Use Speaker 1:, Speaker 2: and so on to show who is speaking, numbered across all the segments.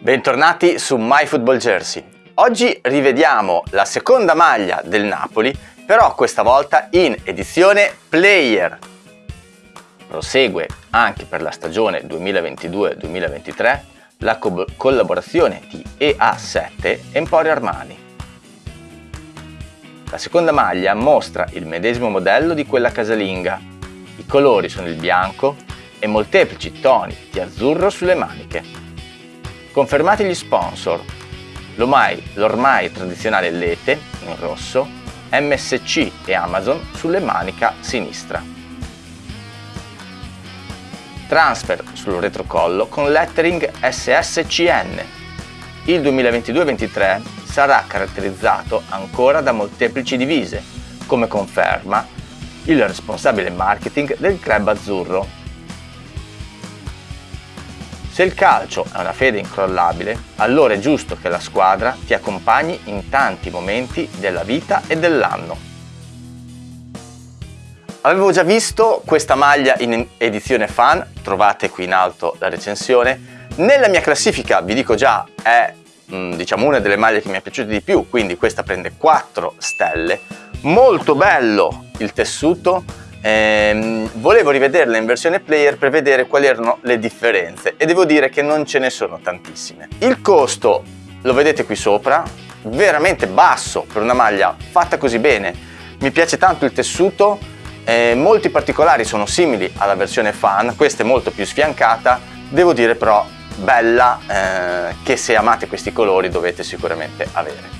Speaker 1: Bentornati su MyFootballJersey. Oggi rivediamo la seconda maglia del Napoli, però questa volta in edizione Player. Prosegue anche per la stagione 2022-2023 la co collaborazione di EA7 Emporio Armani. La seconda maglia mostra il medesimo modello di quella casalinga. I colori sono il bianco e molteplici toni di azzurro sulle maniche. Confermati gli sponsor, l'ormai tradizionale Lete in rosso, MSC e Amazon sulle manica sinistra. Transfer sul retrocollo con lettering SSCN. Il 2022-23 sarà caratterizzato ancora da molteplici divise, come conferma il responsabile marketing del club azzurro. Se il calcio è una fede incrollabile, allora è giusto che la squadra ti accompagni in tanti momenti della vita e dell'anno. Avevo già visto questa maglia in edizione fan, trovate qui in alto la recensione. Nella mia classifica, vi dico già, è Mm, diciamo una delle maglie che mi è piaciuta di più, quindi questa prende 4 stelle. Molto bello il tessuto, ehm, volevo rivederla in versione player per vedere quali erano le differenze e devo dire che non ce ne sono tantissime. Il costo lo vedete qui sopra, veramente basso per una maglia fatta così bene. Mi piace tanto il tessuto, eh, molti particolari sono simili alla versione fan, questa è molto più sfiancata, devo dire però bella eh, che se amate questi colori dovete sicuramente avere.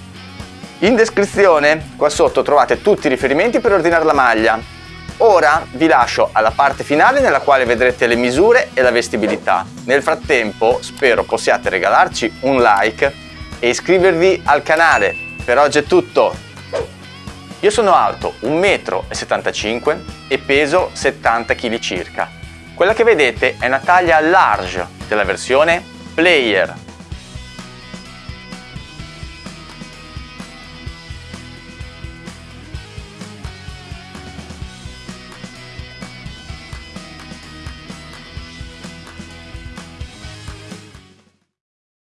Speaker 1: In descrizione qua sotto trovate tutti i riferimenti per ordinare la maglia. Ora vi lascio alla parte finale nella quale vedrete le misure e la vestibilità. Nel frattempo spero possiate regalarci un like e iscrivervi al canale. Per oggi è tutto. Io sono alto 1,75 m e peso 70 kg circa. Quella che vedete è una taglia large della versione Player